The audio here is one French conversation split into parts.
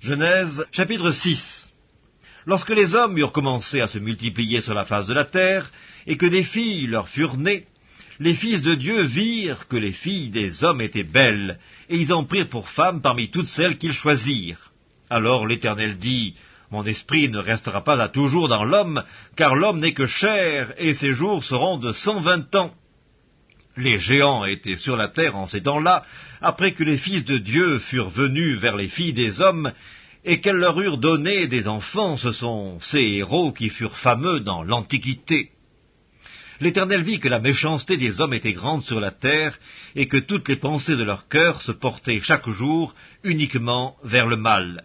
Genèse chapitre 6 Lorsque les hommes eurent commencé à se multiplier sur la face de la terre, et que des filles leur furent nées, les fils de Dieu virent que les filles des hommes étaient belles, et ils en prirent pour femmes parmi toutes celles qu'ils choisirent. Alors l'Éternel dit, Mon esprit ne restera pas à toujours dans l'homme, car l'homme n'est que chair, et ses jours seront de cent vingt ans. Les géants étaient sur la terre en ces temps-là, après que les fils de Dieu furent venus vers les filles des hommes, et qu'elles leur eurent donné des enfants, ce sont ces héros qui furent fameux dans l'Antiquité. L'Éternel vit que la méchanceté des hommes était grande sur la terre, et que toutes les pensées de leur cœur se portaient chaque jour uniquement vers le mal.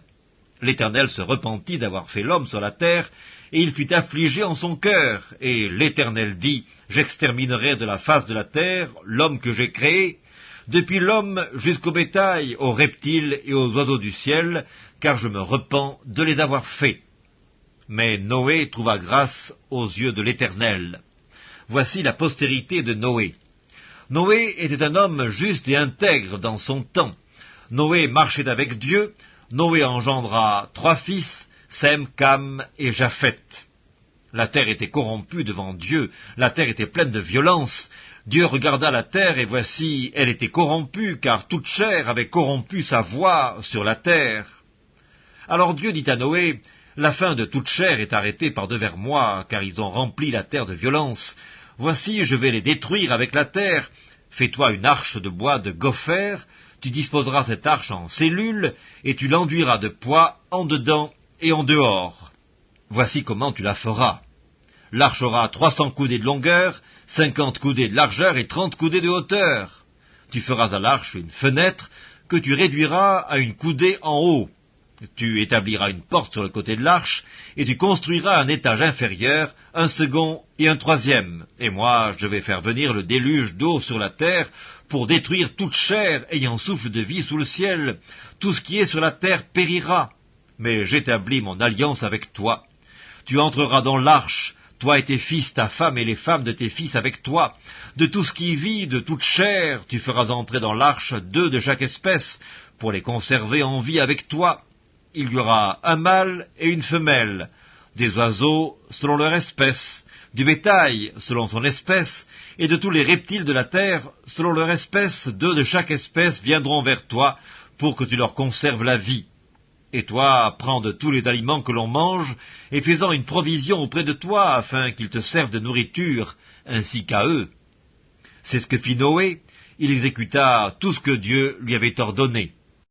L'Éternel se repentit d'avoir fait l'homme sur la terre, et il fut affligé en son cœur. Et l'Éternel dit, J'exterminerai de la face de la terre l'homme que j'ai créé, depuis l'homme jusqu'au bétail, aux reptiles et aux oiseaux du ciel, car je me repens de les avoir faits. Mais Noé trouva grâce aux yeux de l'Éternel. Voici la postérité de Noé. Noé était un homme juste et intègre dans son temps. Noé marchait avec Dieu, Noé engendra trois fils, Sem, Cam et Japheth. La terre était corrompue devant Dieu, la terre était pleine de violence. Dieu regarda la terre, et voici, elle était corrompue, car toute chair avait corrompu sa voix sur la terre. Alors Dieu dit à Noé, La fin de toute chair est arrêtée par devers moi, car ils ont rempli la terre de violence. Voici, je vais les détruire avec la terre. Fais-toi une arche de bois de gopher, tu disposeras cette arche en cellules, et tu l'enduiras de poids en dedans et en dehors. Voici comment tu la feras. L'arche aura trois cents coudées de longueur, cinquante coudées de largeur et trente coudées de hauteur. Tu feras à l'arche une fenêtre que tu réduiras à une coudée en haut. Tu établiras une porte sur le côté de l'arche, et tu construiras un étage inférieur, un second et un troisième. Et moi, je vais faire venir le déluge d'eau sur la terre pour détruire toute chair ayant souffle de vie sous le ciel. Tout ce qui est sur la terre périra. Mais j'établis mon alliance avec toi. Tu entreras dans l'arche, toi et tes fils, ta femme et les femmes de tes fils avec toi. De tout ce qui vit, de toute chair, tu feras entrer dans l'arche deux de chaque espèce, pour les conserver en vie avec toi il y aura un mâle et une femelle, des oiseaux selon leur espèce, du bétail selon son espèce, et de tous les reptiles de la terre selon leur espèce, deux de chaque espèce viendront vers toi pour que tu leur conserves la vie. Et toi, prends de tous les aliments que l'on mange, et fais-en une provision auprès de toi, afin qu'ils te servent de nourriture, ainsi qu'à eux. C'est ce que fit Noé, il exécuta tout ce que Dieu lui avait ordonné.